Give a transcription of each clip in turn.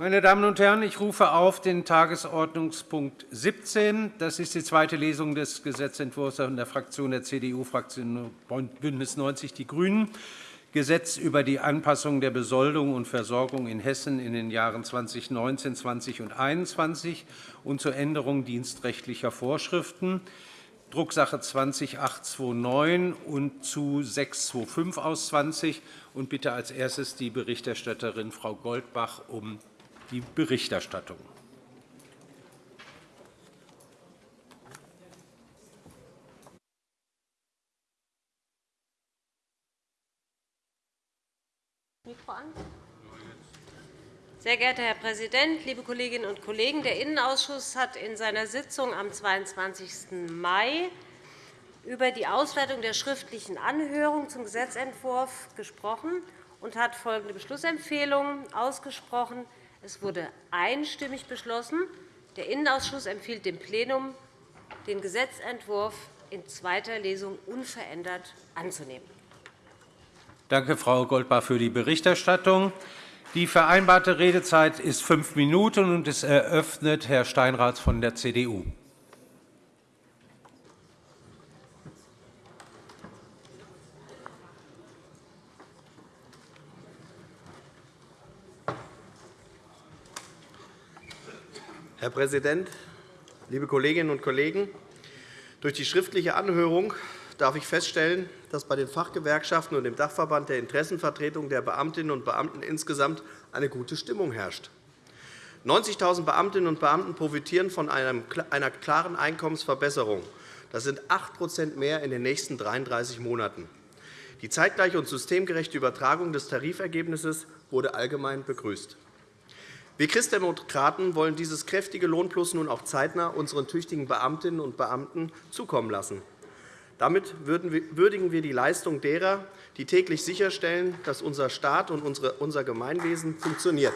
Meine Damen und Herren, ich rufe auf den Tagesordnungspunkt 17. Das ist die zweite Lesung des Gesetzentwurfs der Fraktion der CDU-Fraktion BÜNDNIS 90 die GRÜNEN. Gesetz über die Anpassung der Besoldung und Versorgung in Hessen in den Jahren 2019, 20 und 2021 und zur Änderung dienstrechtlicher Vorschriften. Drucksache 20-829 und zu 625 aus 20 und bitte als erstes die Berichterstatterin Frau Goldbach um die Berichterstattung. Sehr geehrter Herr Präsident, liebe Kolleginnen und Kollegen! Der Innenausschuss hat in seiner Sitzung am 22. Mai über die Auswertung der schriftlichen Anhörung zum Gesetzentwurf gesprochen und hat folgende Beschlussempfehlungen ausgesprochen. Es wurde einstimmig beschlossen, der Innenausschuss empfiehlt dem Plenum, den Gesetzentwurf in zweiter Lesung unverändert anzunehmen. Danke, Frau Goldbach, für die Berichterstattung. Die vereinbarte Redezeit ist fünf Minuten, und es eröffnet Herr Steinrath von der CDU. Herr Präsident, liebe Kolleginnen und Kollegen! Durch die schriftliche Anhörung darf ich feststellen, dass bei den Fachgewerkschaften und dem Dachverband der Interessenvertretung der Beamtinnen und Beamten insgesamt eine gute Stimmung herrscht. 90.000 Beamtinnen und Beamten profitieren von einer klaren Einkommensverbesserung. Das sind 8% mehr in den nächsten 33 Monaten. Die zeitgleiche und systemgerechte Übertragung des Tarifergebnisses wurde allgemein begrüßt. Wir Christdemokraten wollen dieses kräftige Lohnplus nun auch zeitnah unseren tüchtigen Beamtinnen und Beamten zukommen lassen. Damit würdigen wir die Leistung derer, die täglich sicherstellen, dass unser Staat und unser Gemeinwesen funktioniert.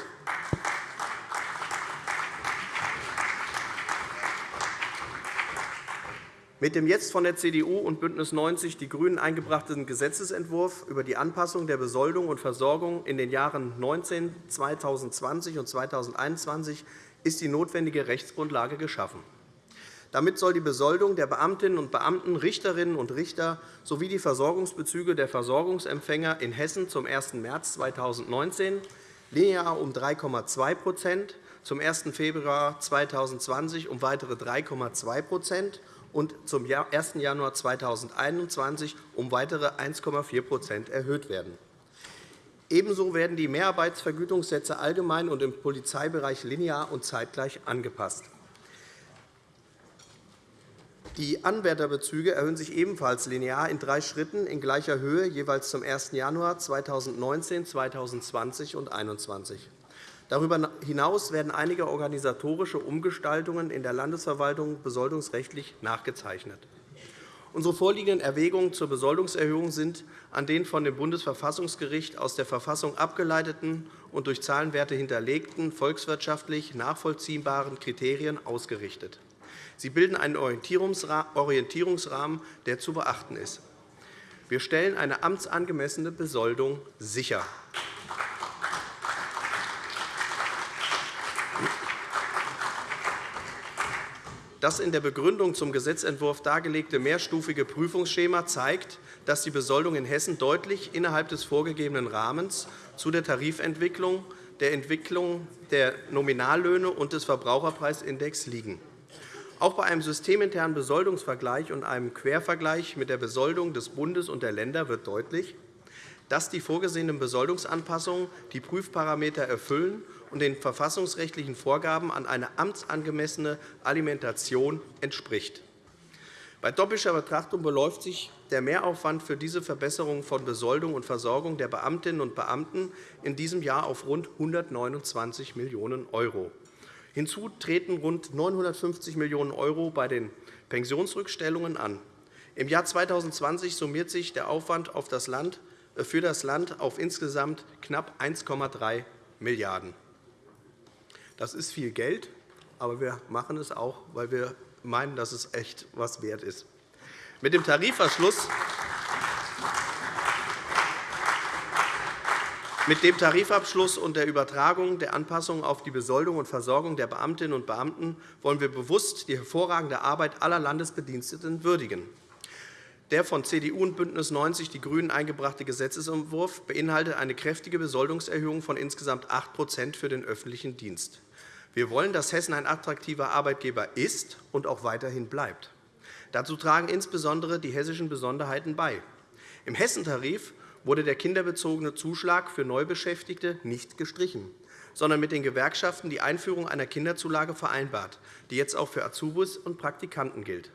Mit dem jetzt von der CDU und BÜNDNIS 90 die GRÜNEN eingebrachten Gesetzentwurf über die Anpassung der Besoldung und Versorgung in den Jahren 2019, 2020 und 2021 ist die notwendige Rechtsgrundlage geschaffen. Damit soll die Besoldung der Beamtinnen und Beamten, Richterinnen und Richter sowie die Versorgungsbezüge der Versorgungsempfänger in Hessen zum 1. März 2019 linear um 3,2% zum 1. Februar 2020 um weitere 3,2 und zum 1. Januar 2021 um weitere 1,4% erhöht werden. Ebenso werden die Mehrarbeitsvergütungssätze allgemein und im Polizeibereich linear und zeitgleich angepasst. Die Anwärterbezüge erhöhen sich ebenfalls linear in drei Schritten in gleicher Höhe, jeweils zum 1. Januar 2019, 2020 und 2021. Darüber hinaus werden einige organisatorische Umgestaltungen in der Landesverwaltung besoldungsrechtlich nachgezeichnet. Unsere vorliegenden Erwägungen zur Besoldungserhöhung sind an den von dem Bundesverfassungsgericht aus der Verfassung abgeleiteten und durch Zahlenwerte hinterlegten volkswirtschaftlich nachvollziehbaren Kriterien ausgerichtet. Sie bilden einen Orientierungsrahmen, der zu beachten ist. Wir stellen eine amtsangemessene Besoldung sicher. Das in der Begründung zum Gesetzentwurf dargelegte mehrstufige Prüfungsschema zeigt, dass die Besoldung in Hessen deutlich innerhalb des vorgegebenen Rahmens zu der Tarifentwicklung, der Entwicklung der Nominallöhne und des Verbraucherpreisindex liegen. Auch bei einem systeminternen Besoldungsvergleich und einem Quervergleich mit der Besoldung des Bundes und der Länder wird deutlich, dass die vorgesehenen Besoldungsanpassungen die Prüfparameter erfüllen und den verfassungsrechtlichen Vorgaben an eine amtsangemessene Alimentation entspricht. Bei doppelter Betrachtung beläuft sich der Mehraufwand für diese Verbesserung von Besoldung und Versorgung der Beamtinnen und Beamten in diesem Jahr auf rund 129 Millionen €. Hinzu treten rund 950 Millionen € bei den Pensionsrückstellungen an. Im Jahr 2020 summiert sich der Aufwand äh, für das Land auf insgesamt knapp 1,3 Milliarden €. Das ist viel Geld, aber wir machen es auch, weil wir meinen, dass es echt etwas wert ist. Mit dem Tarifverschluss Mit dem Tarifabschluss und der Übertragung der Anpassungen auf die Besoldung und Versorgung der Beamtinnen und Beamten wollen wir bewusst die hervorragende Arbeit aller Landesbediensteten würdigen. Der von CDU und BÜNDNIS 90 die GRÜNEN eingebrachte Gesetzentwurf beinhaltet eine kräftige Besoldungserhöhung von insgesamt 8% für den öffentlichen Dienst. Wir wollen, dass Hessen ein attraktiver Arbeitgeber ist und auch weiterhin bleibt. Dazu tragen insbesondere die hessischen Besonderheiten bei. Im Hessentarif wurde der kinderbezogene Zuschlag für Neubeschäftigte nicht gestrichen, sondern mit den Gewerkschaften die Einführung einer Kinderzulage vereinbart, die jetzt auch für Azubis und Praktikanten gilt.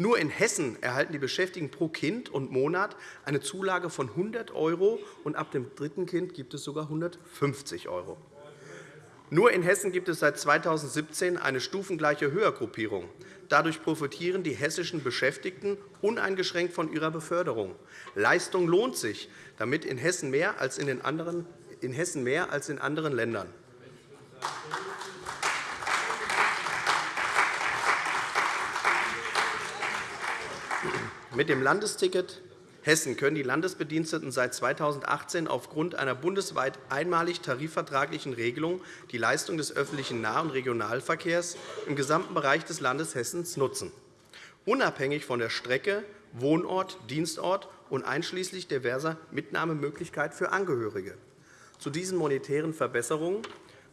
Nur in Hessen erhalten die Beschäftigten pro Kind und Monat eine Zulage von 100 € und ab dem dritten Kind gibt es sogar 150 €. Nur in Hessen gibt es seit 2017 eine stufengleiche Höhergruppierung. Dadurch profitieren die hessischen Beschäftigten uneingeschränkt von ihrer Beförderung. Leistung lohnt sich damit in Hessen mehr als in, den anderen, in Hessen mehr als in anderen Ländern. Mit dem Landesticket Hessen können die Landesbediensteten seit 2018 aufgrund einer bundesweit einmalig tarifvertraglichen Regelung die Leistung des öffentlichen Nah- und Regionalverkehrs im gesamten Bereich des Landes Hessen nutzen, unabhängig von der Strecke, Wohnort, Dienstort und einschließlich diverser Mitnahmemöglichkeit für Angehörige. Zu diesen monetären Verbesserungen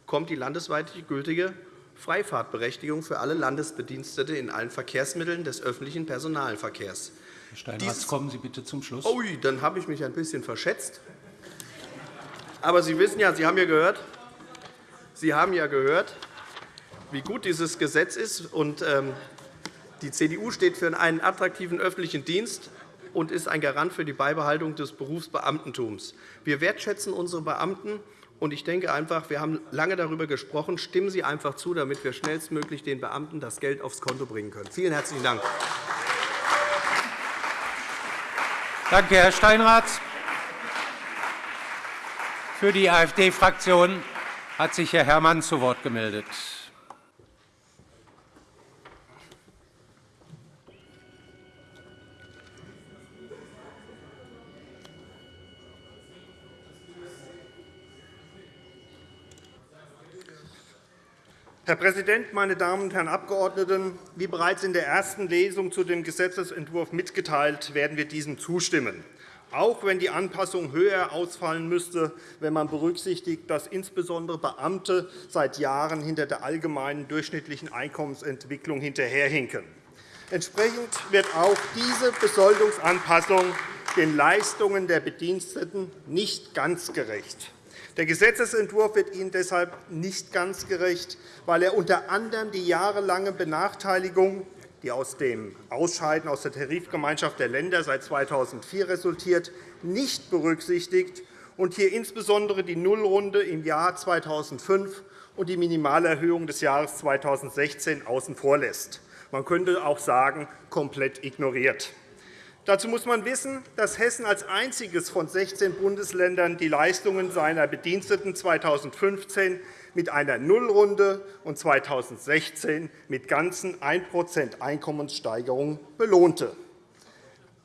kommt die landesweit gültige Freifahrtberechtigung für alle Landesbedienstete in allen Verkehrsmitteln des öffentlichen Personalverkehrs. Herr Steinhardt, kommen Sie bitte zum Schluss. Ui, dann habe ich mich ein bisschen verschätzt. Aber Sie wissen ja, Sie haben ja gehört, Sie haben ja gehört, wie gut dieses Gesetz ist. Und, ähm, die CDU steht für einen attraktiven öffentlichen Dienst und ist ein Garant für die Beibehaltung des Berufsbeamtentums. Wir wertschätzen unsere Beamten. Und ich denke einfach, wir haben lange darüber gesprochen. Stimmen Sie einfach zu, damit wir schnellstmöglich den Beamten das Geld aufs Konto bringen können. Vielen herzlichen Dank. Danke, Herr Steinrath. Für die AfD-Fraktion hat sich Herr Herrmann zu Wort gemeldet. Herr Präsident, meine Damen und Herren Abgeordneten! Wie bereits in der ersten Lesung zu dem Gesetzentwurf mitgeteilt, werden wir diesem zustimmen, auch wenn die Anpassung höher ausfallen müsste, wenn man berücksichtigt, dass insbesondere Beamte seit Jahren hinter der allgemeinen durchschnittlichen Einkommensentwicklung hinterherhinken. Entsprechend wird auch diese Besoldungsanpassung den Leistungen der Bediensteten nicht ganz gerecht. Der Gesetzentwurf wird Ihnen deshalb nicht ganz gerecht, weil er unter anderem die jahrelange Benachteiligung, die aus dem Ausscheiden aus der Tarifgemeinschaft der Länder seit 2004 resultiert, nicht berücksichtigt und hier insbesondere die Nullrunde im Jahr 2005 und die Minimalerhöhung des Jahres 2016 außen vor lässt. Man könnte auch sagen, komplett ignoriert. Dazu muss man wissen, dass Hessen als einziges von 16 Bundesländern die Leistungen seiner Bediensteten 2015 mit einer Nullrunde und 2016 mit ganzen 1% Einkommenssteigerung belohnte.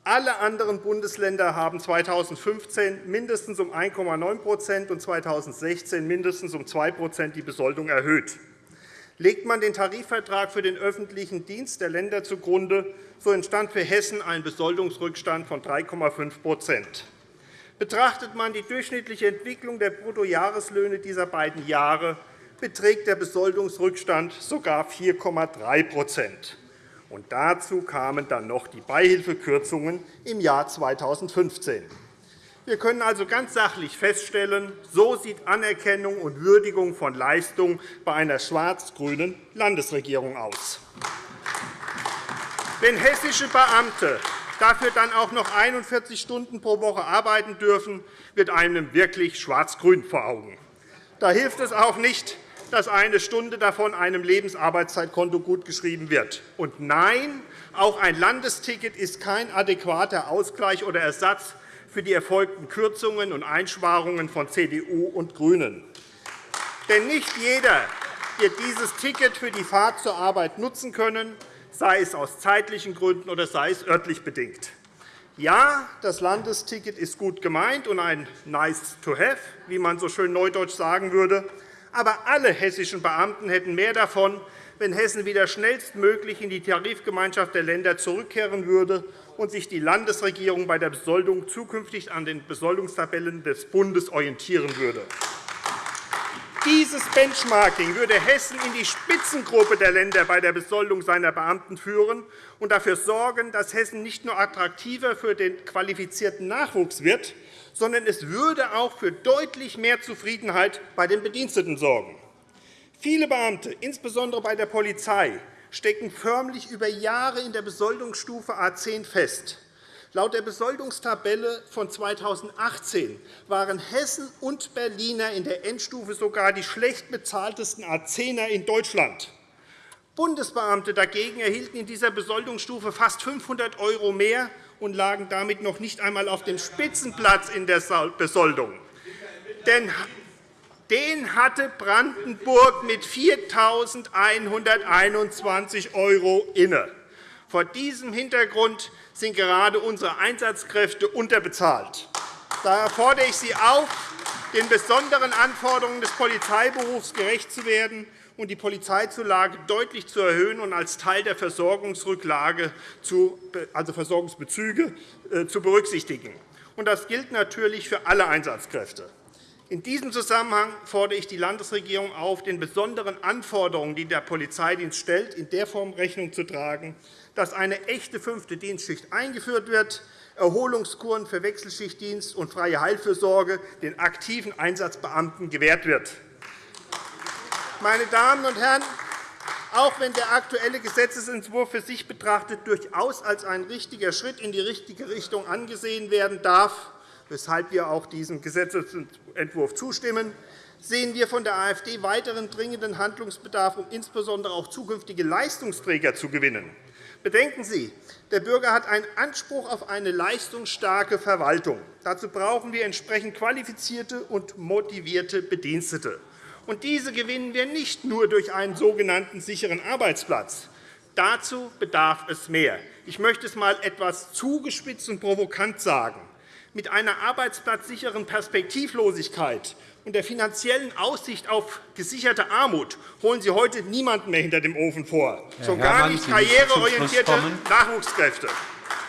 Alle anderen Bundesländer haben 2015 mindestens um 1,9% und 2016 mindestens um 2% die Besoldung erhöht. Legt man den Tarifvertrag für den öffentlichen Dienst der Länder zugrunde, so entstand für Hessen ein Besoldungsrückstand von 3,5% Betrachtet man die durchschnittliche Entwicklung der Bruttojahreslöhne dieser beiden Jahre, beträgt der Besoldungsrückstand sogar 4,3 Und Dazu kamen dann noch die Beihilfekürzungen im Jahr 2015. Wir können also ganz sachlich feststellen, so sieht Anerkennung und Würdigung von Leistung bei einer schwarz-grünen Landesregierung aus. Wenn hessische Beamte dafür dann auch noch 41 Stunden pro Woche arbeiten dürfen, wird einem wirklich schwarz-grün vor Augen. Da hilft es auch nicht, dass eine Stunde davon einem Lebensarbeitszeitkonto gutgeschrieben wird. Und nein, auch ein Landesticket ist kein adäquater Ausgleich oder Ersatz für die erfolgten Kürzungen und Einsparungen von CDU und GRÜNEN. Denn nicht jeder wird dieses Ticket für die Fahrt zur Arbeit nutzen können, sei es aus zeitlichen Gründen oder sei es örtlich bedingt. Ja, das Landesticket ist gut gemeint und ein nice to have, wie man so schön neudeutsch sagen würde. Aber alle hessischen Beamten hätten mehr davon, wenn Hessen wieder schnellstmöglich in die Tarifgemeinschaft der Länder zurückkehren würde und sich die Landesregierung bei der Besoldung zukünftig an den Besoldungstabellen des Bundes orientieren würde. Dieses Benchmarking würde Hessen in die Spitzengruppe der Länder bei der Besoldung seiner Beamten führen und dafür sorgen, dass Hessen nicht nur attraktiver für den qualifizierten Nachwuchs wird, sondern es würde auch für deutlich mehr Zufriedenheit bei den Bediensteten sorgen. Viele Beamte, insbesondere bei der Polizei, stecken förmlich über Jahre in der Besoldungsstufe A 10 fest. Laut der Besoldungstabelle von 2018 waren Hessen und Berliner in der Endstufe sogar die schlecht bezahltesten A10er in Deutschland. Bundesbeamte dagegen erhielten in dieser Besoldungsstufe fast 500 € mehr und lagen damit noch nicht einmal auf dem Spitzenplatz in der Besoldung. Denn den hatte Brandenburg mit 4.121 € inne. Vor diesem Hintergrund sind gerade unsere Einsatzkräfte unterbezahlt. Daher fordere ich Sie auf, den besonderen Anforderungen des Polizeiberufs gerecht zu werden und die Polizeizulage deutlich zu erhöhen und als Teil der Versorgungsrücklage, also Versorgungsbezüge, äh, zu berücksichtigen. Das gilt natürlich für alle Einsatzkräfte. In diesem Zusammenhang fordere ich die Landesregierung auf, den besonderen Anforderungen, die der Polizeidienst stellt, in der Form Rechnung zu tragen, dass eine echte fünfte Dienstschicht eingeführt wird, Erholungskuren für Wechselschichtdienst und freie Heilfürsorge den aktiven Einsatzbeamten gewährt wird. Meine Damen und Herren, auch wenn der aktuelle Gesetzentwurf für sich betrachtet durchaus als ein richtiger Schritt in die richtige Richtung angesehen werden darf, weshalb wir auch diesem Gesetzentwurf zustimmen, sehen wir von der AfD weiteren dringenden Handlungsbedarf, um insbesondere auch zukünftige Leistungsträger zu gewinnen. Bedenken Sie, der Bürger hat einen Anspruch auf eine leistungsstarke Verwaltung. Dazu brauchen wir entsprechend qualifizierte und motivierte Bedienstete. Und diese gewinnen wir nicht nur durch einen sogenannten sicheren Arbeitsplatz. Dazu bedarf es mehr. Ich möchte es einmal etwas zugespitzt und provokant sagen. Mit einer arbeitsplatzsicheren Perspektivlosigkeit und der finanziellen Aussicht auf gesicherte Armut holen Sie heute niemanden mehr hinter dem Ofen vor, schon gar nicht karriereorientierte Nachwuchskräfte.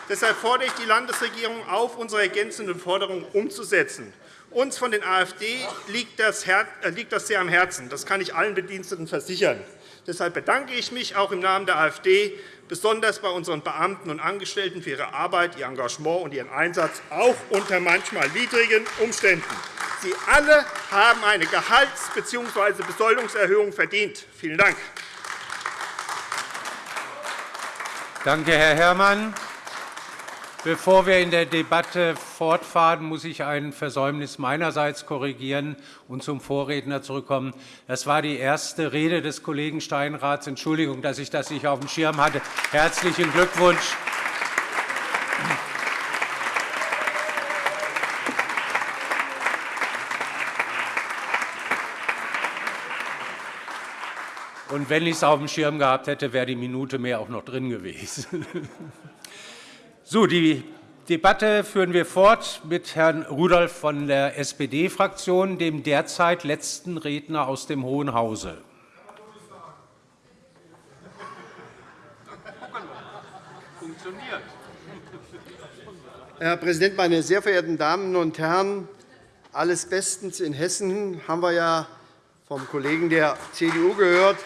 Deshalb fordere ich die Landesregierung auf, unsere ergänzenden Forderungen umzusetzen. Uns von den AfD liegt das sehr am Herzen. Das kann ich allen Bediensteten versichern. Deshalb bedanke ich mich auch im Namen der AfD besonders bei unseren Beamten und Angestellten für ihre Arbeit, ihr Engagement und ihren Einsatz, auch unter manchmal widrigen Umständen. Sie alle haben eine Gehalts- bzw. Besoldungserhöhung verdient. Vielen Dank. Danke, Herr Herrmann. Bevor wir in der Debatte fortfahren, muss ich ein Versäumnis meinerseits korrigieren und zum Vorredner zurückkommen. Das war die erste Rede des Kollegen Steinraths. Entschuldigung, dass ich das nicht auf dem Schirm hatte. Herzlichen Glückwunsch. Und wenn ich es auf dem Schirm gehabt hätte, wäre die Minute mehr auch noch drin gewesen. So, die Debatte führen wir fort mit Herrn Rudolph von der SPD-Fraktion, dem derzeit letzten Redner aus dem Hohen Hause. Herr Präsident, meine sehr verehrten Damen und Herren! Alles bestens in Hessen haben wir ja vom Kollegen der CDU gehört.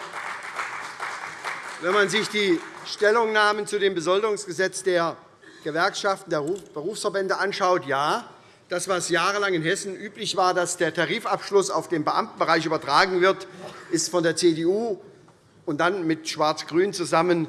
Wenn man sich die Stellungnahmen zu dem Besoldungsgesetz der Gewerkschaften der Berufsverbände anschaut, ja, das, was jahrelang in Hessen üblich war, dass der Tarifabschluss auf den Beamtenbereich übertragen wird, ist von der CDU und dann mit Schwarz-Grün zusammen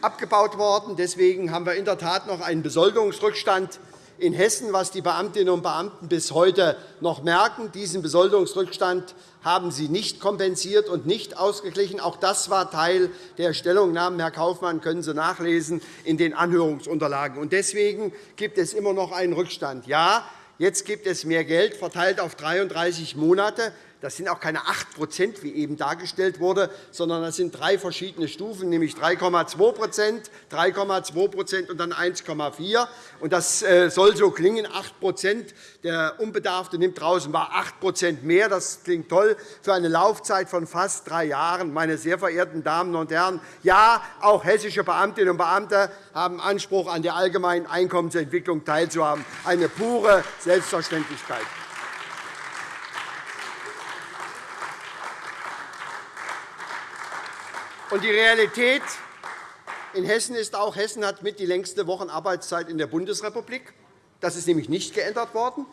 abgebaut worden. Deswegen haben wir in der Tat noch einen Besoldungsrückstand in Hessen, was die Beamtinnen und Beamten bis heute noch merken. Diesen Besoldungsrückstand haben Sie nicht kompensiert und nicht ausgeglichen. Auch das war Teil der Stellungnahmen. Herr Kaufmann, können Sie nachlesen in den Anhörungsunterlagen. Deswegen gibt es immer noch einen Rückstand. Ja, jetzt gibt es mehr Geld, verteilt auf 33 Monate. Das sind auch keine 8% wie eben dargestellt wurde, sondern das sind drei verschiedene Stufen, nämlich 3,2% 3,2% und dann 1,4% Das äh, soll so klingen, 8% Der Unbedarfte nimmt draußen war 8% mehr. Das klingt toll für eine Laufzeit von fast drei Jahren. Meine sehr verehrten Damen und Herren, ja, auch hessische Beamtinnen und Beamte haben Anspruch, an der allgemeinen Einkommensentwicklung teilzuhaben. Eine pure Selbstverständlichkeit. Und die Realität in Hessen ist auch, Hessen hat mit die längste Wochenarbeitszeit in der Bundesrepublik. Das ist nämlich nicht geändert worden.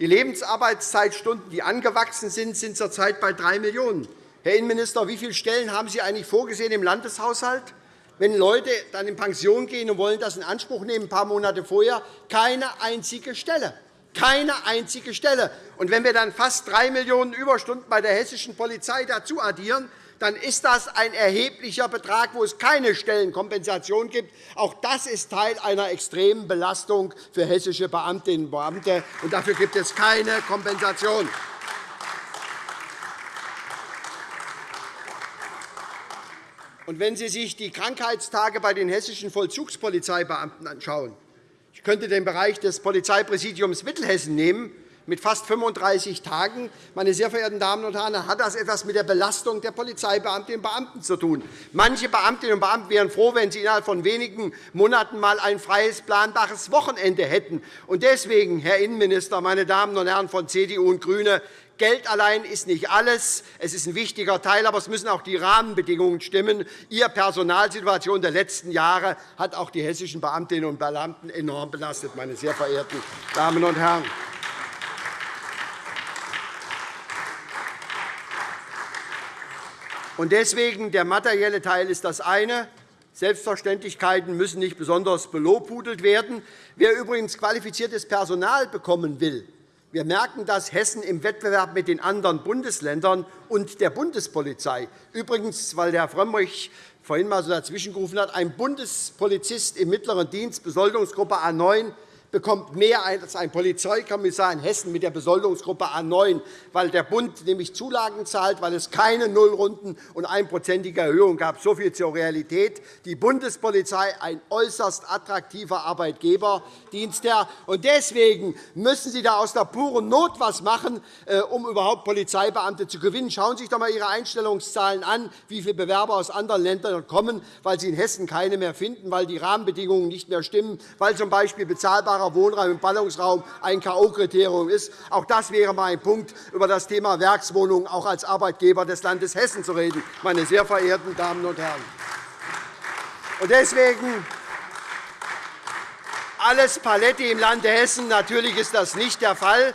Die Lebensarbeitszeitstunden, die angewachsen sind, sind zurzeit bei 3 Millionen. Herr Innenminister, wie viele Stellen haben Sie eigentlich vorgesehen im Landeshaushalt? Wenn Leute dann in Pension gehen und wollen das in Anspruch nehmen, ein paar Monate vorher, keine einzige Stelle. Keine einzige Stelle. Und wenn wir dann fast 3 Millionen Überstunden bei der hessischen Polizei dazu addieren, dann ist das ein erheblicher Betrag, wo es keine Stellenkompensation gibt. Auch das ist Teil einer extremen Belastung für hessische Beamtinnen und Beamte. Und dafür gibt es keine Kompensation. Und wenn Sie sich die Krankheitstage bei den hessischen Vollzugspolizeibeamten anschauen, ich könnte den Bereich des Polizeipräsidiums Mittelhessen nehmen, mit fast 35 Tagen. Meine sehr verehrten Damen und Herren, hat das etwas mit der Belastung der Polizeibeamtinnen und Beamten zu tun. Manche Beamtinnen und Beamten wären froh, wenn sie innerhalb von wenigen Monaten einmal ein freies, planbares Wochenende hätten. Deswegen, Herr Innenminister, meine Damen und Herren von CDU und GRÜNE, Geld allein ist nicht alles. Es ist ein wichtiger Teil, aber es müssen auch die Rahmenbedingungen stimmen. Ihre Personalsituation der letzten Jahre hat auch die hessischen Beamtinnen und Beamten enorm belastet, meine sehr verehrten Damen und Herren. Und deswegen der materielle Teil ist das eine. Selbstverständlichkeiten müssen nicht besonders belobhudelt werden. Wer übrigens qualifiziertes Personal bekommen will, wir merken das Hessen im Wettbewerb mit den anderen Bundesländern und der Bundespolizei. Übrigens, weil Herr Frömmrich vorhin einmal so dazwischengerufen hat, ein Bundespolizist im mittleren Dienst, Besoldungsgruppe A 9, bekommt mehr als ein Polizeikommissar in Hessen mit der Besoldungsgruppe A 9, weil der Bund nämlich Zulagen zahlt, weil es keine Nullrunden und einprozentige Erhöhung gab. So viel zur Realität. Die Bundespolizei ein äußerst attraktiver Arbeitgeber, Dienstherr. Und deswegen müssen Sie da aus der puren Not etwas machen, äh, um überhaupt Polizeibeamte zu gewinnen. Schauen Sie sich doch einmal Ihre Einstellungszahlen an, wie viele Bewerber aus anderen Ländern kommen, weil Sie in Hessen keine mehr finden, weil die Rahmenbedingungen nicht mehr stimmen, weil z. B. bezahlbarer bezahlbarer Wohnraum im Ballungsraum ein K.O.-Kriterium ist. Auch das wäre einmal ein Punkt, über das Thema Werkswohnungen auch als Arbeitgeber des Landes Hessen zu reden, meine sehr verehrten Damen und Herren. Deswegen alles Paletti im Lande Hessen. Natürlich ist das nicht der Fall.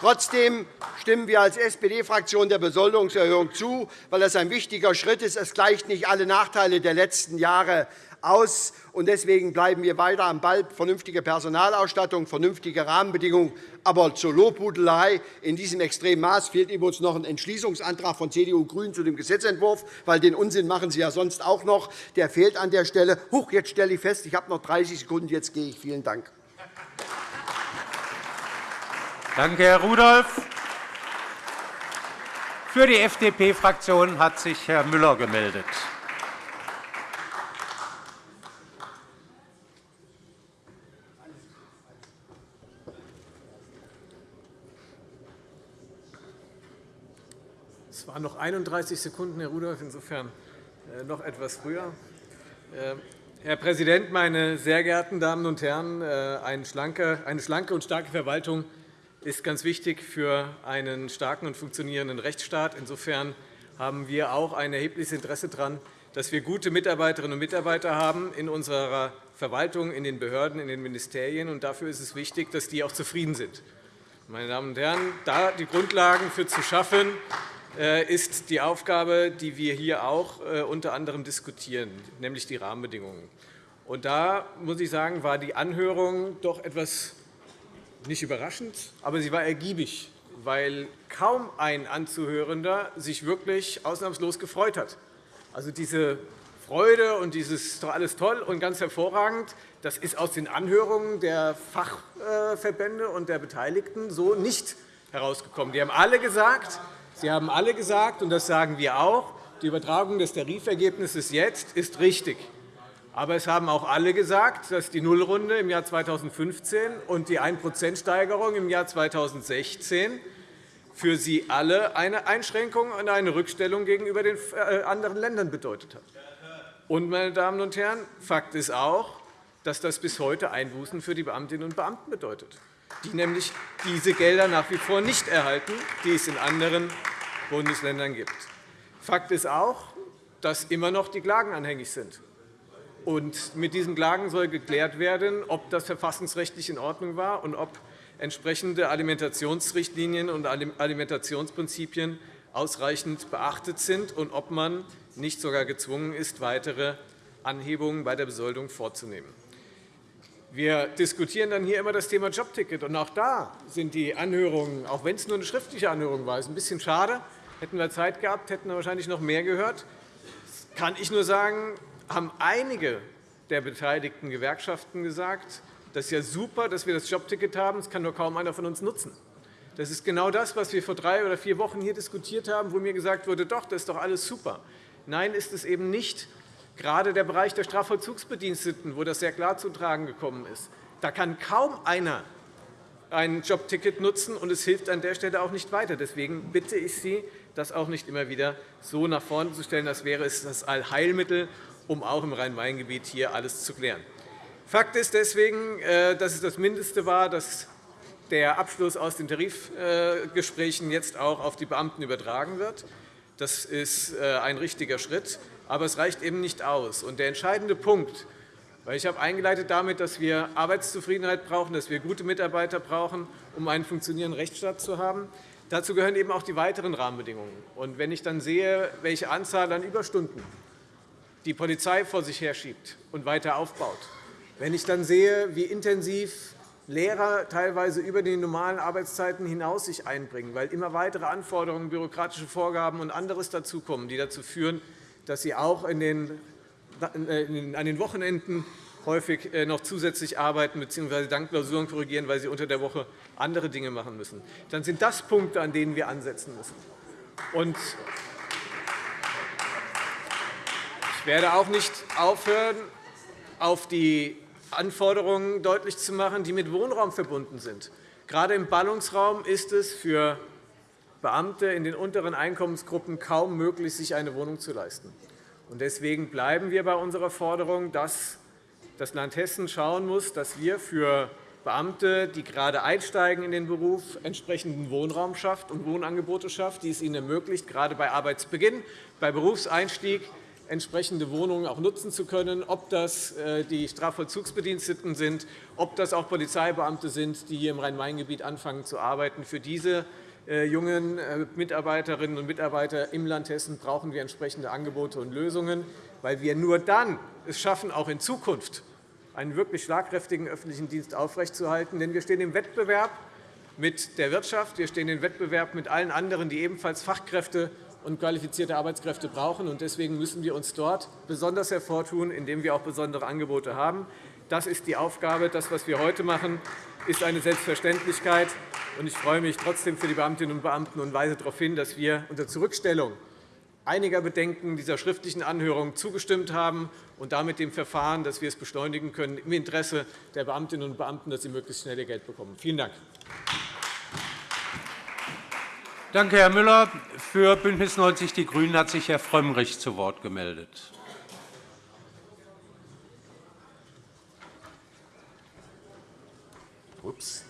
Trotzdem stimmen wir als SPD-Fraktion der Besoldungserhöhung zu, weil das ein wichtiger Schritt ist. Es gleicht nicht alle Nachteile der letzten Jahre aus. Deswegen bleiben wir weiter am Ball. Vernünftige Personalausstattung, vernünftige Rahmenbedingungen. Aber zur Lobhudelei in diesem extremen Maß fehlt uns noch ein Entschließungsantrag von CDU und GRÜNEN zu dem Gesetzentwurf, weil den Unsinn machen Sie ja sonst auch noch. Der fehlt an der Stelle. Huch, jetzt stelle ich fest, ich habe noch 30 Sekunden. Jetzt gehe ich. Vielen Dank. Danke, Herr Rudolph. Für die FDP-Fraktion hat sich Herr Müller gemeldet. Noch 31 Sekunden, Herr Rudolph, insofern äh, noch etwas früher. Äh, Herr Präsident, meine sehr geehrten Damen und Herren! Äh, eine schlanke und starke Verwaltung ist ganz wichtig für einen starken und funktionierenden Rechtsstaat. Insofern haben wir auch ein erhebliches Interesse daran, dass wir gute Mitarbeiterinnen und Mitarbeiter haben in unserer Verwaltung, in den Behörden, in den Ministerien. Und dafür ist es wichtig, dass die auch zufrieden sind. Meine Damen und Herren, da die Grundlagen für zu schaffen, ist die Aufgabe, die wir hier auch äh, unter anderem diskutieren, nämlich die Rahmenbedingungen. Und da muss ich sagen, war die Anhörung doch etwas nicht überraschend, aber sie war ergiebig, weil kaum ein Anzuhörender sich wirklich ausnahmslos gefreut hat. Also diese Freude und dieses alles toll und ganz hervorragend, das ist aus den Anhörungen der Fachverbände und der Beteiligten so nicht herausgekommen. Die haben alle gesagt, Sie haben alle gesagt, und das sagen wir auch, die Übertragung des Tarifergebnisses jetzt ist richtig. Aber es haben auch alle gesagt, dass die Nullrunde im Jahr 2015 und die 1% im Jahr 2016 für Sie alle eine Einschränkung und eine Rückstellung gegenüber den äh, anderen Ländern bedeutet hat. Und, meine Damen und Herren, Fakt ist auch, dass das bis heute Einbußen für die Beamtinnen und Beamten bedeutet, die nämlich diese Gelder nach wie vor nicht erhalten, die es in anderen Bundesländern gibt. Fakt ist auch, dass immer noch die Klagen anhängig sind. Und mit diesen Klagen soll geklärt werden, ob das verfassungsrechtlich in Ordnung war und ob entsprechende Alimentationsrichtlinien und Alimentationsprinzipien ausreichend beachtet sind und ob man nicht sogar gezwungen ist, weitere Anhebungen bei der Besoldung vorzunehmen. Wir diskutieren dann hier immer das Thema Jobticket. Und auch da sind die Anhörungen, auch wenn es nur eine schriftliche Anhörung war, ist ein bisschen schade. Hätten wir Zeit gehabt, hätten wir wahrscheinlich noch mehr gehört. Das kann ich nur sagen, haben einige der beteiligten Gewerkschaften gesagt, das ist ja super, dass wir das Jobticket haben. Das kann nur kaum einer von uns nutzen. Das ist genau das, was wir vor drei oder vier Wochen hier diskutiert haben, wo mir gesagt wurde, doch, das ist doch alles super. Nein, ist es eben nicht. Gerade der Bereich der Strafvollzugsbediensteten, wo das sehr klar zu tragen gekommen ist, da kann kaum einer ein Jobticket nutzen, und es hilft an der Stelle auch nicht weiter. Deswegen bitte ich Sie, das auch nicht immer wieder so nach vorne zu stellen, als wäre es das Allheilmittel, um auch im Rhein-Main-Gebiet hier alles zu klären. Fakt ist deswegen, äh, dass es das Mindeste war, dass der Abschluss aus den Tarifgesprächen jetzt auch auf die Beamten übertragen wird. Das ist äh, ein richtiger Schritt, aber es reicht eben nicht aus. der entscheidende Punkt, weil ich habe eingeleitet damit, dass wir Arbeitszufriedenheit brauchen, dass wir gute Mitarbeiter brauchen, um einen funktionierenden Rechtsstaat zu haben. Dazu gehören eben auch die weiteren Rahmenbedingungen. Und wenn ich dann sehe, welche Anzahl an Überstunden die Polizei vor sich herschiebt und weiter aufbaut, wenn ich dann sehe, wie intensiv Lehrer teilweise über die normalen Arbeitszeiten hinaus sich einbringen, weil immer weitere Anforderungen, bürokratische Vorgaben und anderes dazukommen, die dazu führen, dass sie auch in den, an den Wochenenden häufig äh, noch zusätzlich arbeiten bzw. dann Klausuren korrigieren, weil sie unter der Woche andere Dinge machen müssen. Dann sind das Punkte, an denen wir ansetzen müssen. Und ich werde auch nicht aufhören, auf die Anforderungen deutlich zu machen, die mit Wohnraum verbunden sind. Gerade im Ballungsraum ist es für Beamte in den unteren Einkommensgruppen kaum möglich, sich eine Wohnung zu leisten. Deswegen bleiben wir bei unserer Forderung, dass das Land Hessen schauen muss, dass wir für Beamte, die gerade einsteigen in den Beruf, entsprechenden Wohnraum schafft und Wohnangebote schafft, die es ihnen ermöglicht, gerade bei Arbeitsbeginn, bei Berufseinstieg entsprechende Wohnungen auch nutzen zu können, ob das äh, die Strafvollzugsbediensteten sind, ob das auch Polizeibeamte sind, die hier im Rhein-Main-Gebiet anfangen zu arbeiten. Für diese jungen äh, Mitarbeiterinnen und Mitarbeiter im Land Hessen brauchen wir entsprechende Angebote und Lösungen, weil wir nur dann es schaffen, auch in Zukunft einen wirklich schlagkräftigen öffentlichen Dienst aufrechtzuerhalten. Denn wir stehen im Wettbewerb mit der Wirtschaft, wir stehen im Wettbewerb mit allen anderen, die ebenfalls Fachkräfte und qualifizierte Arbeitskräfte brauchen. Deswegen müssen wir uns dort besonders hervortun, indem wir auch besondere Angebote haben. Das ist die Aufgabe. Das, was wir heute machen, ist eine Selbstverständlichkeit. Ich freue mich trotzdem für die Beamtinnen und Beamten und weise darauf hin, dass wir unter Zurückstellung einiger Bedenken dieser schriftlichen Anhörung zugestimmt haben und damit dem Verfahren, dass wir es beschleunigen können, im Interesse der Beamtinnen und Beamten, dass sie möglichst schnell ihr Geld bekommen. Vielen Dank. Danke, Herr Müller. Für BÜNDNIS 90 die GRÜNEN hat sich Herr Frömmrich zu Wort gemeldet. Ups.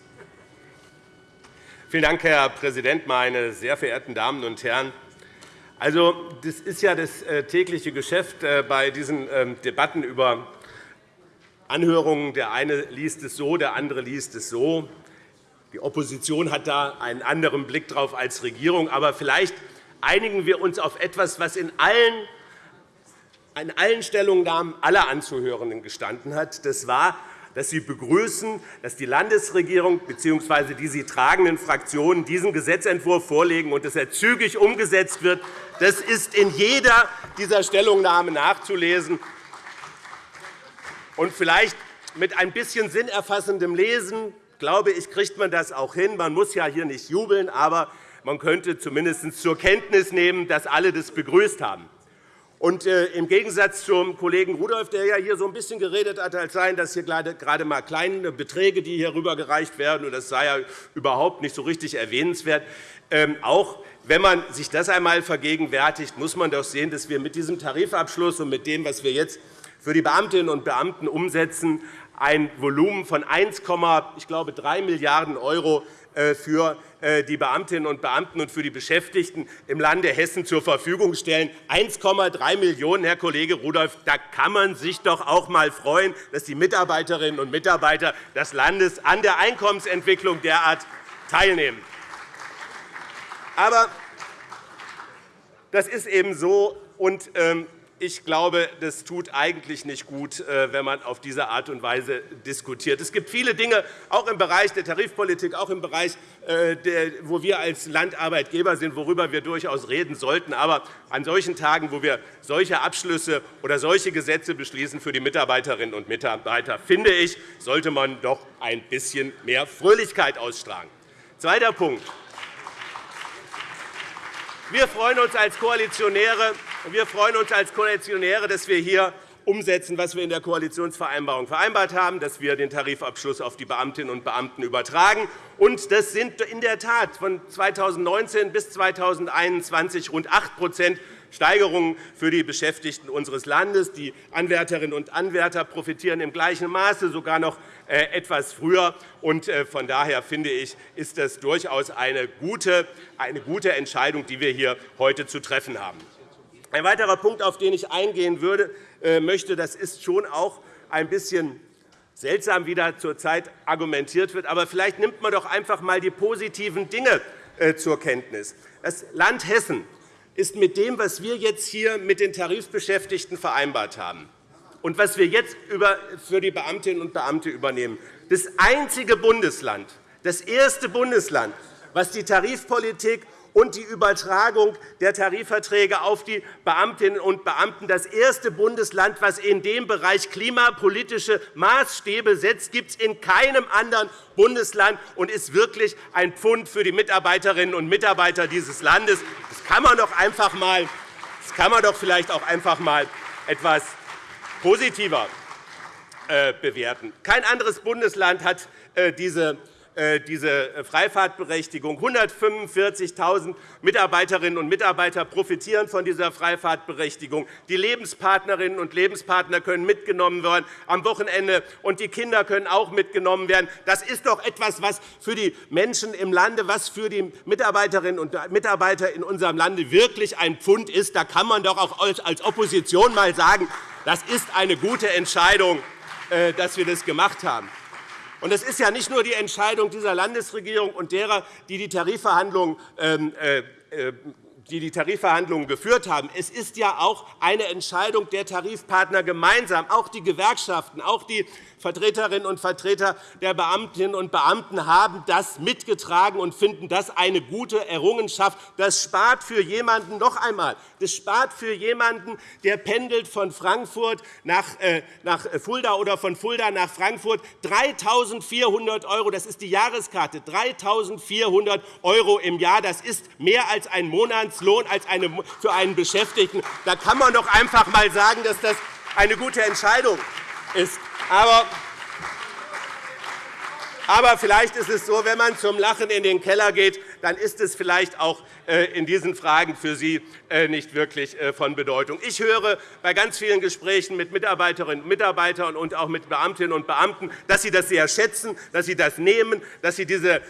Vielen Dank, Herr Präsident, meine sehr verehrten Damen und Herren! Also, das ist ja das äh, tägliche Geschäft äh, bei diesen ähm, Debatten über Anhörungen. Der eine liest es so, der andere liest es so. Die Opposition hat da einen anderen Blick drauf als Regierung. Aber vielleicht einigen wir uns auf etwas, was in allen, in allen Stellungnahmen aller Anzuhörenden gestanden hat. Das war, dass Sie begrüßen, dass die Landesregierung bzw. die sie tragenden Fraktionen diesen Gesetzentwurf vorlegen und dass er zügig umgesetzt wird. Das ist in jeder dieser Stellungnahmen nachzulesen. Und vielleicht mit ein bisschen sinnerfassendem Lesen glaube ich, kriegt man das auch hin. Man muss ja hier nicht jubeln, aber man könnte zumindest zur Kenntnis nehmen, dass alle das begrüßt haben. Und äh, Im Gegensatz zum Kollegen Rudolph, der ja hier so ein bisschen geredet hat, als seien das hier gerade mal kleine Beträge, die hier rübergereicht werden, und das sei ja überhaupt nicht so richtig erwähnenswert. Ähm, auch wenn man sich das einmal vergegenwärtigt, muss man doch sehen, dass wir mit diesem Tarifabschluss und mit dem, was wir jetzt für die Beamtinnen und Beamten umsetzen, ein Volumen von 1,3 Milliarden € für äh, die Beamtinnen und Beamten und für die Beschäftigten im Lande Hessen zur Verfügung stellen. 1,3 Millionen €, Herr Kollege Rudolph, da kann man sich doch auch einmal freuen, dass die Mitarbeiterinnen und Mitarbeiter des Landes an der Einkommensentwicklung derart teilnehmen. Aber das ist eben so. Und ähm, ich glaube, das tut eigentlich nicht gut, äh, wenn man auf diese Art und Weise diskutiert. Es gibt viele Dinge, auch im Bereich der Tarifpolitik, auch im Bereich, äh, wo wir als Landarbeitgeber sind, worüber wir durchaus reden sollten. Aber an solchen Tagen, wo wir solche Abschlüsse oder solche Gesetze beschließen für die Mitarbeiterinnen und Mitarbeiter, finde ich, sollte man doch ein bisschen mehr Fröhlichkeit ausstrahlen. Zweiter Punkt. Wir freuen uns als Koalitionäre, wir freuen uns als Koalitionäre dass wir hier umsetzen, was wir in der Koalitionsvereinbarung vereinbart haben, dass wir den Tarifabschluss auf die Beamtinnen und Beamten übertragen. Und das sind in der Tat von 2019 bis 2021 rund 8% Steigerungen für die Beschäftigten unseres Landes. Die Anwärterinnen und Anwärter profitieren im gleichen Maße, sogar noch äh, etwas früher. Äh, von daher finde ich, ist das durchaus eine gute, eine gute Entscheidung, die wir hier heute zu treffen haben. Ein weiterer Punkt, auf den ich eingehen würde, äh, möchte, das ist schon auch ein bisschen seltsam, wie da zurzeit argumentiert wird. Aber vielleicht nimmt man doch einfach einmal die positiven Dinge zur Kenntnis. Das Land Hessen ist mit dem, was wir jetzt hier mit den Tarifbeschäftigten vereinbart haben und was wir jetzt für die Beamtinnen und Beamte übernehmen, das einzige Bundesland, das erste Bundesland, was die Tarifpolitik und die Übertragung der Tarifverträge auf die Beamtinnen und Beamten. Das erste Bundesland, das in dem Bereich klimapolitische Maßstäbe setzt, gibt es in keinem anderen Bundesland und ist wirklich ein Pfund für die Mitarbeiterinnen und Mitarbeiter dieses Landes. Das kann man doch einfach mal, das kann man doch vielleicht auch einfach mal etwas positiver äh, bewerten. Kein anderes Bundesland hat äh, diese diese Freifahrtberechtigung. 145.000 Mitarbeiterinnen und Mitarbeiter profitieren von dieser Freifahrtberechtigung. Die Lebenspartnerinnen und Lebenspartner können mitgenommen werden am Wochenende, und die Kinder können auch mitgenommen werden. Das ist doch etwas, was für die Menschen im Lande, was für die Mitarbeiterinnen und Mitarbeiter in unserem Lande wirklich ein Pfund ist. Da kann man doch auch als Opposition einmal sagen, das ist eine gute Entscheidung, äh, dass wir das gemacht haben. Und es ist ja nicht nur die Entscheidung dieser Landesregierung und derer, die die Tarifverhandlungen ähm, äh, äh, die die Tarifverhandlungen geführt haben. Es ist ja auch eine Entscheidung der Tarifpartner gemeinsam. Auch die Gewerkschaften, auch die Vertreterinnen und Vertreter der Beamtinnen und Beamten haben das mitgetragen und finden das eine gute Errungenschaft. Das spart für jemanden noch einmal, das spart für jemanden, der pendelt von Frankfurt nach, äh, nach Fulda oder von Fulda nach Frankfurt 3.400 €. Das ist die Jahreskarte. 3.400 € im Jahr. Das ist mehr als ein Monatslohn als eine, für einen Beschäftigten. Da kann man doch einfach einmal sagen, dass das eine gute Entscheidung ist. Aber aber vielleicht ist es so, wenn man zum Lachen in den Keller geht, dann ist es vielleicht auch in diesen Fragen für Sie äh, nicht wirklich äh, von Bedeutung. Ich höre bei ganz vielen Gesprächen mit Mitarbeiterinnen und Mitarbeitern und auch mit Beamtinnen und Beamten, dass sie das sehr schätzen, dass sie das nehmen, dass sie, diese,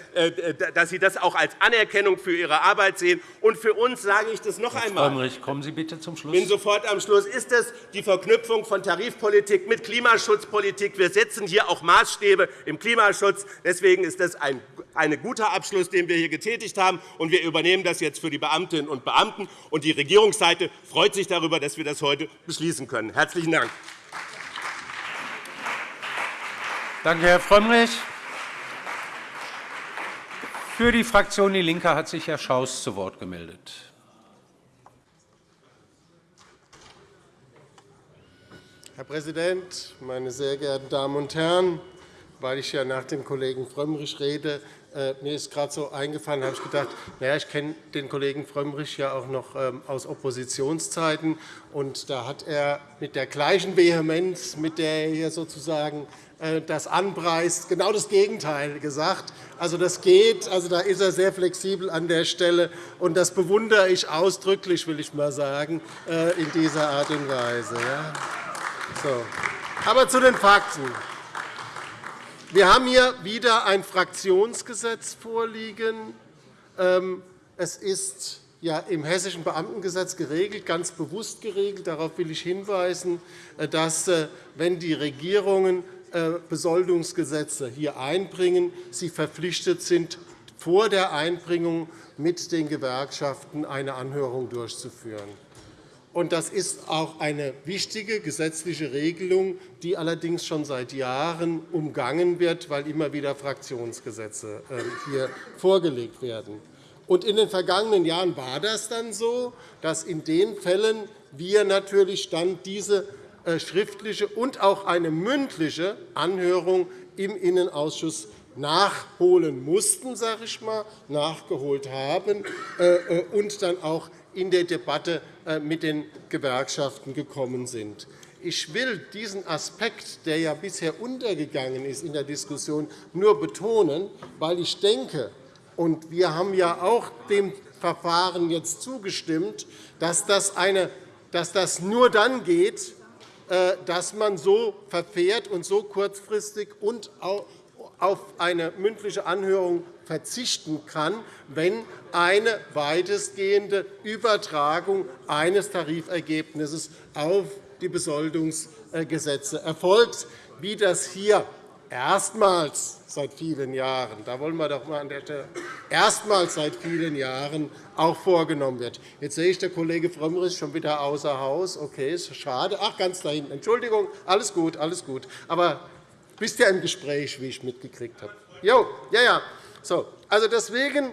dass sie das auch als Anerkennung für ihre Arbeit sehen. Und für uns sage ich das noch Herr einmal. Frömmrich, kommen Sie bitte zum Schluss. Ich bin sofort am Schluss. Ist es die Verknüpfung von Tarifpolitik mit Klimaschutzpolitik? Wir setzen hier auch Maßstäbe im Klimaschutz. Deswegen ist das ein ein guter Abschluss, den wir hier getätigt haben. Und wir übernehmen das jetzt für die Beamtinnen und Beamten. Und die Regierungsseite freut sich darüber, dass wir das heute beschließen können. Herzlichen Dank. Danke, Herr Frömmrich. Für die Fraktion DIE LINKE hat sich Herr Schaus zu Wort gemeldet. Herr Präsident, meine sehr geehrten Damen und Herren! Weil ich ja nach dem Kollegen Frömmrich rede, mir ist gerade so eingefallen, habe ich gedacht, naja, ich kenne den Kollegen Frömmrich ja auch noch ähm, aus Oppositionszeiten. Und da hat er mit der gleichen Vehemenz, mit der er hier sozusagen äh, das anpreist, genau das Gegenteil gesagt. Also, das geht. Also, da ist er sehr flexibel an der Stelle. Und das bewundere ich ausdrücklich, will ich mal sagen, äh, in dieser Art und Weise. So. Aber zu den Fakten. Wir haben hier wieder ein Fraktionsgesetz vorliegen. Ähm, es ist ja im Hessischen Beamtengesetz geregelt, ganz bewusst geregelt. Darauf will ich hinweisen, äh, dass, äh, wenn die Regierungen äh, Besoldungsgesetze hier einbringen, sie verpflichtet sind, vor der Einbringung mit den Gewerkschaften eine Anhörung durchzuführen. Das ist auch eine wichtige gesetzliche Regelung, die allerdings schon seit Jahren umgangen wird, weil immer wieder Fraktionsgesetze ähm, hier vorgelegt werden. In den vergangenen Jahren war das dann so, dass in den Fällen wir natürlich dann diese äh, schriftliche und auch eine mündliche Anhörung im Innenausschuss nachholen mussten, sage ich mal, nachgeholt haben äh, und dann auch in der Debatte äh, mit den Gewerkschaften gekommen sind. Ich will diesen Aspekt, der ja bisher untergegangen ist in der Diskussion, nur betonen, weil ich denke, und wir haben ja auch dem Verfahren jetzt zugestimmt, dass das, eine, dass das nur dann geht, äh, dass man so verfährt und so kurzfristig und auf eine mündliche Anhörung verzichten kann, wenn eine weitestgehende Übertragung eines Tarifergebnisses auf die Besoldungsgesetze erfolgt, wie das hier erstmals seit vielen Jahren, da wollen wir doch mal an der Stelle erstmals seit vielen Jahren auch vorgenommen wird. Jetzt sehe ich, der Kollege Frömmrich schon wieder außer Haus. Okay, ist schade. Ach, ganz da hinten. Entschuldigung, alles gut, alles gut. Aber bist ja im Gespräch, wie ich mitgekriegt habe. Jo, ja, ja. So, also deswegen,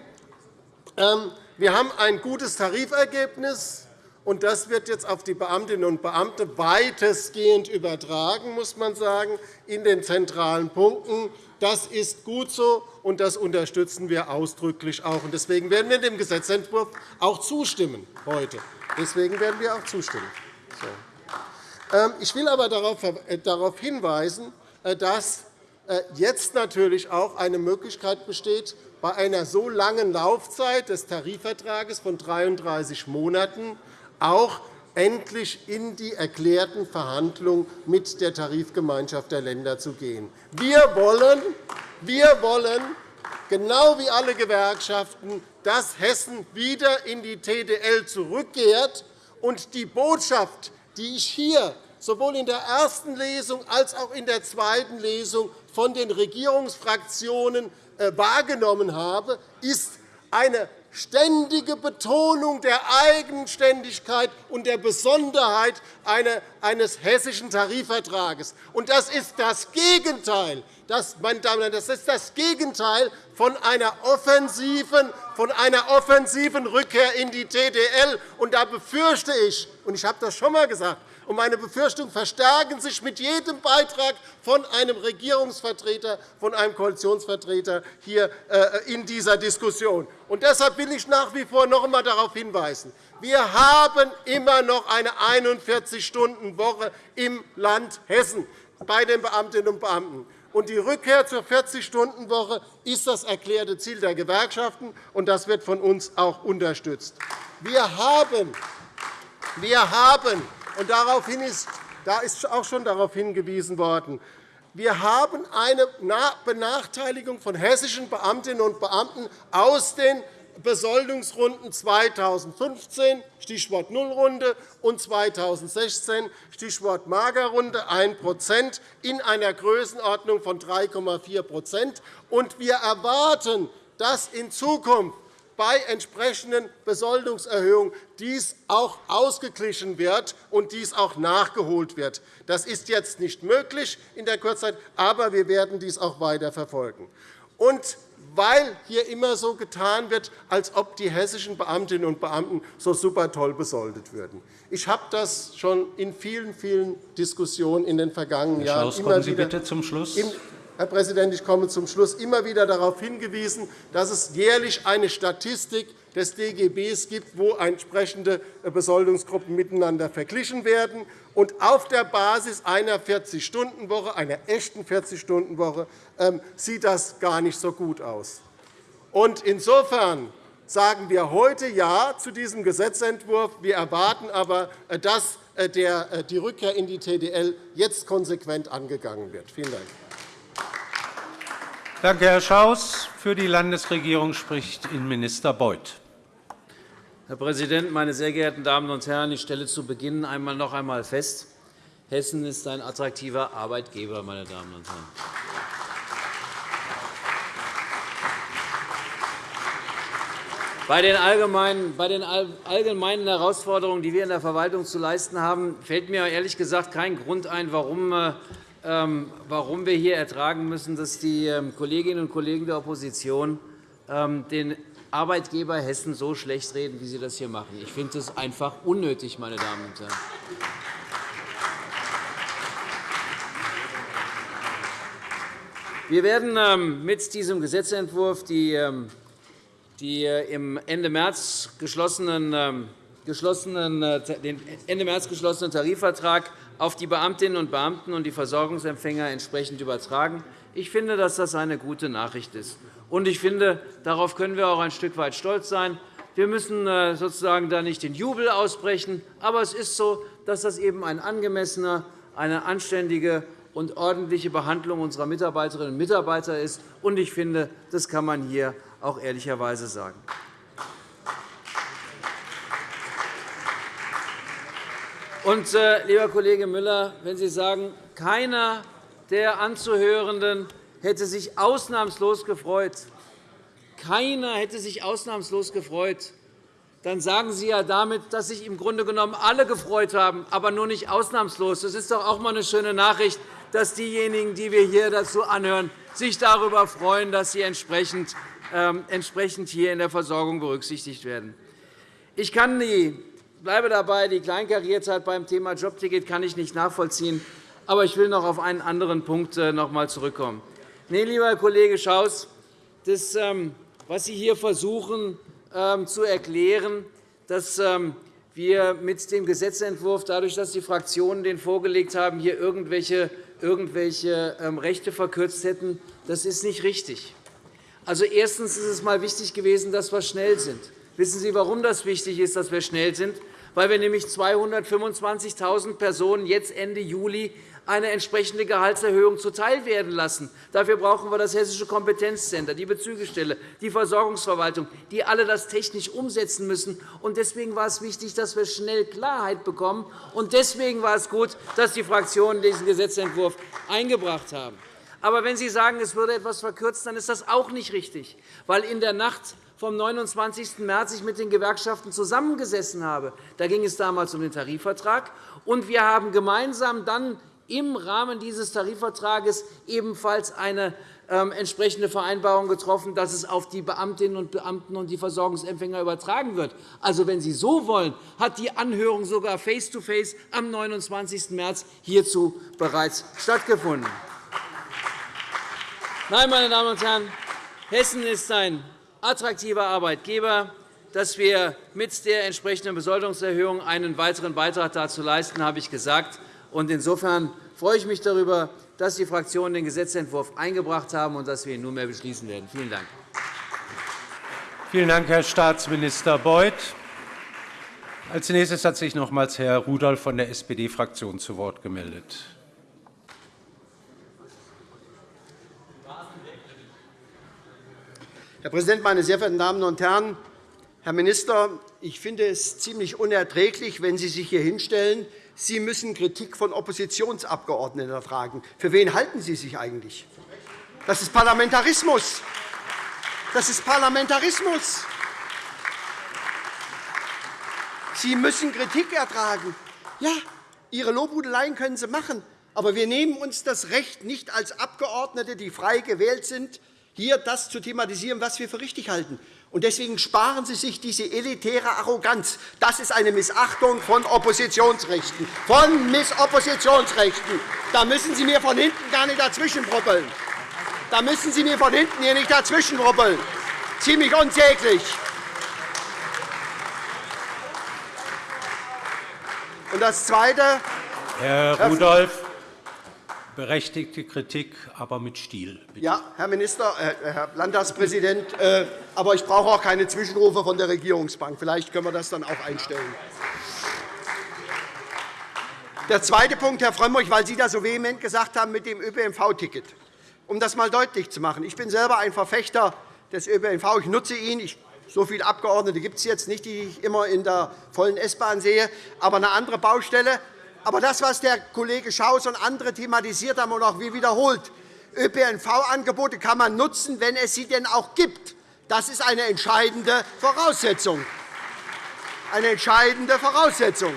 ähm, wir haben ein gutes Tarifergebnis, und das wird jetzt auf die Beamtinnen und Beamten weitestgehend übertragen, muss man sagen, in den zentralen Punkten. Das ist gut so, und das unterstützen wir ausdrücklich auch. Deswegen werden wir dem Gesetzentwurf auch zustimmen heute. Deswegen werden wir auch zustimmen. Ähm, ich will aber darauf äh, hinweisen, dass äh, jetzt natürlich auch eine Möglichkeit besteht, bei einer so langen Laufzeit des Tarifvertrages von 33 Monaten auch endlich in die erklärten Verhandlungen mit der Tarifgemeinschaft der Länder zu gehen. Wir wollen, wir wollen genau wie alle Gewerkschaften, dass Hessen wieder in die TDL zurückkehrt. Und die Botschaft, die ich hier sowohl in der ersten Lesung als auch in der zweiten Lesung von den Regierungsfraktionen äh, wahrgenommen habe, ist eine ständige Betonung der Eigenständigkeit und der Besonderheit eines hessischen Tarifvertrages. Das ist das Gegenteil. Das, meine Damen und Herren, das ist das Gegenteil von einer offensiven, von einer offensiven Rückkehr in die TDL. Und da befürchte ich, und ich habe das schon einmal gesagt, und meine Befürchtungen verstärken sich mit jedem Beitrag von einem Regierungsvertreter, von einem Koalitionsvertreter hier äh, in dieser Diskussion. Und deshalb will ich nach wie vor noch einmal darauf hinweisen. Wir haben immer noch eine 41-Stunden-Woche im Land Hessen bei den Beamtinnen und Beamten. Und die Rückkehr zur 40-Stunden-Woche ist das erklärte Ziel der Gewerkschaften, und das wird von uns auch unterstützt. Wir haben, wir haben und daraufhin ist, da ist auch schon darauf hingewiesen worden. Wir haben eine Benachteiligung von hessischen Beamtinnen und Beamten aus den Besoldungsrunden 2015, Stichwort Nullrunde, und 2016, Stichwort Magerrunde, 1% in einer Größenordnung von 3,4% Wir erwarten, dass in Zukunft bei entsprechenden Besoldungserhöhungen dies auch ausgeglichen wird und dies auch nachgeholt wird. Das ist jetzt nicht möglich in der Kurzzeit, aber wir werden dies auch weiter verfolgen. Und weil hier immer so getan wird, als ob die hessischen Beamtinnen und Beamten so super toll besoldet würden. Ich habe das schon in vielen, vielen Diskussionen in den vergangenen Herr Jahren Schaus, immer kommen Sie bitte zum Schluss. Herr Präsident, ich komme zum Schluss immer wieder darauf hingewiesen, dass es jährlich eine Statistik des DGB gibt, wo entsprechende Besoldungsgruppen miteinander verglichen werden. Und auf der Basis einer 40-Stunden-Woche, einer echten 40-Stunden-Woche, ähm, sieht das gar nicht so gut aus. Insofern sagen wir heute Ja zu diesem Gesetzentwurf. Wir erwarten aber, äh, dass äh, äh, die Rückkehr in die TDL jetzt konsequent angegangen wird. Vielen Dank. Danke, Herr Schaus. Für die Landesregierung spricht Innenminister Beuth. Herr Präsident, meine sehr geehrten Damen und Herren! Ich stelle zu Beginn einmal noch einmal fest, Hessen ist ein attraktiver Arbeitgeber. Meine Damen und Herren. Bei den, allgemeinen, Herausforderungen, die wir in der Verwaltung zu leisten haben, fällt mir ehrlich gesagt kein Grund ein, warum äh, warum wir hier ertragen müssen, dass die ähm, Kolleginnen und Kollegen der Opposition ähm, den Arbeitgeber Hessen so schlecht reden, wie sie das hier machen. Ich finde das einfach unnötig, meine Damen und Herren. Wir werden mit diesem Gesetzentwurf die, äh, im Ende März geschlossenen, äh, den Ende März geschlossenen Tarifvertrag auf die Beamtinnen und Beamten und die Versorgungsempfänger entsprechend übertragen. Ich finde, dass das eine gute Nachricht ist. Und ich finde, darauf können wir auch ein Stück weit stolz sein. Wir müssen äh, sozusagen da nicht den Jubel ausbrechen, aber es ist so, dass das eben ein angemessener, eine anständige und ordentliche Behandlung unserer Mitarbeiterinnen und Mitarbeiter ist. Und ich finde, das kann man hier auch ehrlicherweise sagen. Und, äh, lieber Kollege Müller, wenn Sie sagen, keiner der Anzuhörenden hätte sich ausnahmslos gefreut, keiner hätte sich ausnahmslos gefreut, dann sagen Sie ja damit, dass sich im Grunde genommen alle gefreut haben, aber nur nicht ausnahmslos. Das ist doch auch einmal eine schöne Nachricht, dass diejenigen, die wir hier dazu anhören, sich darüber freuen, dass sie entsprechend ähm, hier in der Versorgung berücksichtigt werden. Ich kann die bleibe dabei, die Kleinkariertheit beim Thema Jobticket kann ich nicht nachvollziehen. Aber ich will noch auf einen anderen Punkt äh, noch einmal zurückkommen. Nee, lieber Kollege Schaus, das, ähm, was Sie hier versuchen ähm, zu erklären, dass ähm, wir mit dem Gesetzentwurf, dadurch, dass die Fraktionen den vorgelegt haben, hier irgendwelche, irgendwelche Rechte verkürzt hätten, das ist nicht richtig. Also, erstens ist es einmal wichtig gewesen, dass wir schnell sind. Wissen Sie, warum das wichtig ist, dass wir schnell sind? Weil wir nämlich 225.000 Personen jetzt Ende Juli eine entsprechende Gehaltserhöhung zuteilwerden lassen. Dafür brauchen wir das Hessische Kompetenzcenter, die Bezügestelle, die Versorgungsverwaltung, die alle das technisch umsetzen müssen. Deswegen war es wichtig, dass wir schnell Klarheit bekommen. Und deswegen war es gut, dass die Fraktionen diesen Gesetzentwurf eingebracht haben. Aber wenn Sie sagen, es würde etwas verkürzt, dann ist das auch nicht richtig, weil in der Nacht vom 29. März ich mit den Gewerkschaften zusammengesessen habe. Da ging es damals um den Tarifvertrag. Und wir haben gemeinsam dann im Rahmen dieses Tarifvertrages ebenfalls eine ähm, entsprechende Vereinbarung getroffen, dass es auf die Beamtinnen und Beamten und die Versorgungsempfänger übertragen wird. Also, wenn Sie so wollen, hat die Anhörung sogar face-to-face -face am 29. März hierzu bereits stattgefunden. Nein, meine Damen und Herren, Hessen ist ein attraktiver Arbeitgeber, dass wir mit der entsprechenden Besoldungserhöhung einen weiteren Beitrag dazu leisten, habe ich gesagt. Insofern freue ich mich darüber, dass die Fraktionen den Gesetzentwurf eingebracht haben und dass wir ihn nunmehr beschließen werden. Vielen Dank. Vielen Dank, Herr Staatsminister Beuth. Als nächstes hat sich nochmals Herr Rudolph von der SPD-Fraktion zu Wort gemeldet. Herr Präsident, meine sehr verehrten Damen und Herren! Herr Minister, ich finde es ziemlich unerträglich, wenn Sie sich hier hinstellen. Sie müssen Kritik von Oppositionsabgeordneten ertragen. Für wen halten Sie sich eigentlich? Das ist Parlamentarismus. Das ist Parlamentarismus. Sie müssen Kritik ertragen. Ja, Ihre Lobhudeleien können Sie machen. Aber wir nehmen uns das Recht nicht als Abgeordnete, die frei gewählt sind, hier das zu thematisieren, was wir für richtig halten. Deswegen sparen Sie sich diese elitäre Arroganz. Das ist eine Missachtung von Oppositionsrechten. Von Missoppositionsrechten. Da müssen Sie mir von hinten gar nicht dazwischenproppeln. Da müssen Sie mir von hinten hier nicht dazwischenruppeln. Ziemlich unsäglich. Und das Zweite, Herr Rudolph, berechtigte Kritik, aber mit Stil. Bitte. Ja, Herr Minister, äh, Herr Landtagspräsident, äh, aber ich brauche auch keine Zwischenrufe von der Regierungsbank. Vielleicht können wir das dann auch einstellen. Der zweite Punkt, Herr Frömmrich, weil Sie das so vehement gesagt haben mit dem ÖPNV-Ticket. Um das einmal deutlich zu machen. Ich bin selber ein Verfechter des ÖPNV. Ich nutze ihn. Ich so viele Abgeordnete gibt es jetzt nicht, die ich immer in der vollen S-Bahn sehe, aber eine andere Baustelle. Aber das, was der Kollege Schaus und andere thematisiert haben und auch wir wiederholt, ÖPNV-Angebote kann man nutzen, wenn es sie denn auch gibt. Das ist eine entscheidende Voraussetzung. Eine entscheidende Voraussetzung.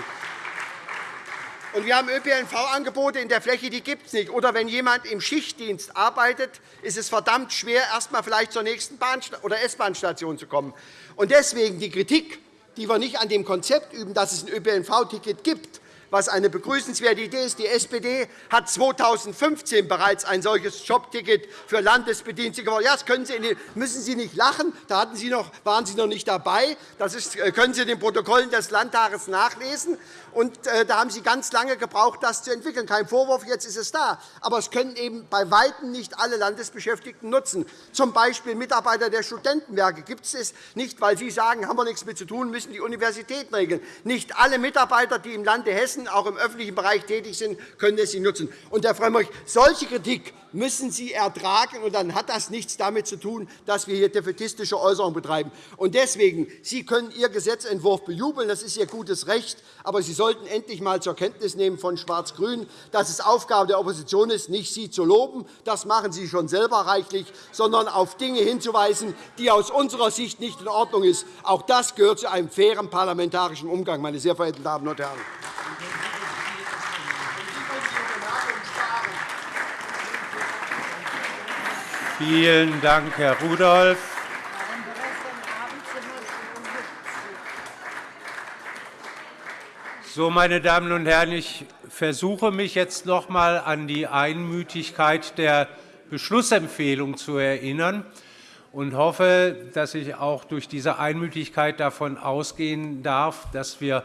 Und wir haben ÖPNV-Angebote in der Fläche, die gibt es nicht. Oder wenn jemand im Schichtdienst arbeitet, ist es verdammt schwer, erst einmal vielleicht zur nächsten Bahn- oder S-Bahn-Station zu kommen. Und deswegen die Kritik, die wir nicht an dem Konzept üben, dass es ein ÖPNV-Ticket gibt, was eine begrüßenswerte Idee ist. Die SPD hat 2015 bereits ein solches Jobticket für Landesbedienstete gewollt. Ja, das können Sie, müssen Sie nicht lachen. Da hatten Sie noch, waren Sie noch nicht dabei. Das ist, äh, können Sie in den Protokollen des Landtages nachlesen. Und, äh, da haben Sie ganz lange gebraucht, das zu entwickeln. Kein Vorwurf, jetzt ist es da. Aber es können eben bei Weitem nicht alle Landesbeschäftigten nutzen. Zum Beispiel Mitarbeiter der Studentenwerke gibt es nicht, weil Sie sagen, haben wir nichts mit zu tun, müssen die Universitäten regeln. Nicht alle Mitarbeiter, die im Lande Hessen auch im öffentlichen Bereich tätig sind, können es nutzen. Und, Herr Frömmrich, solche Kritik müssen Sie ertragen, und dann hat das nichts damit zu tun, dass wir hier defetistische Äußerungen betreiben. Und deswegen, Sie können Ihr Gesetzentwurf bejubeln, das ist Ihr gutes Recht, aber Sie sollten endlich einmal zur Kenntnis nehmen von Schwarz-Grün, dass es Aufgabe der Opposition ist, nicht Sie zu loben, das machen Sie schon selber reichlich, sondern auf Dinge hinzuweisen, die aus unserer Sicht nicht in Ordnung sind. Auch das gehört zu einem fairen parlamentarischen Umgang, meine sehr verehrten Damen und Herren. Vielen Dank, Herr Rudolph. So, meine Damen und Herren, ich versuche mich jetzt noch einmal an die Einmütigkeit der Beschlussempfehlung zu erinnern und hoffe, dass ich auch durch diese Einmütigkeit davon ausgehen darf, dass wir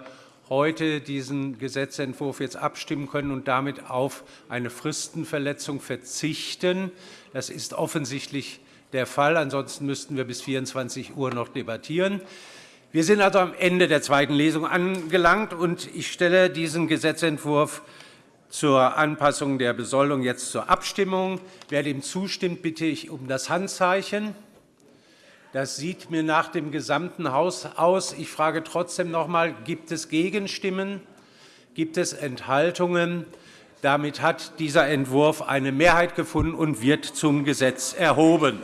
heute diesen Gesetzentwurf jetzt abstimmen können und damit auf eine Fristenverletzung verzichten. Das ist offensichtlich der Fall. Ansonsten müssten wir bis 24 Uhr noch debattieren. Wir sind also am Ende der zweiten Lesung angelangt, und ich stelle diesen Gesetzentwurf zur Anpassung der Besoldung jetzt zur Abstimmung. Wer dem zustimmt, bitte ich um das Handzeichen. Das sieht mir nach dem gesamten Haus aus. Ich frage trotzdem noch einmal, gibt es Gegenstimmen? Gibt es Enthaltungen? Damit hat dieser Entwurf eine Mehrheit gefunden und wird zum Gesetz erhoben.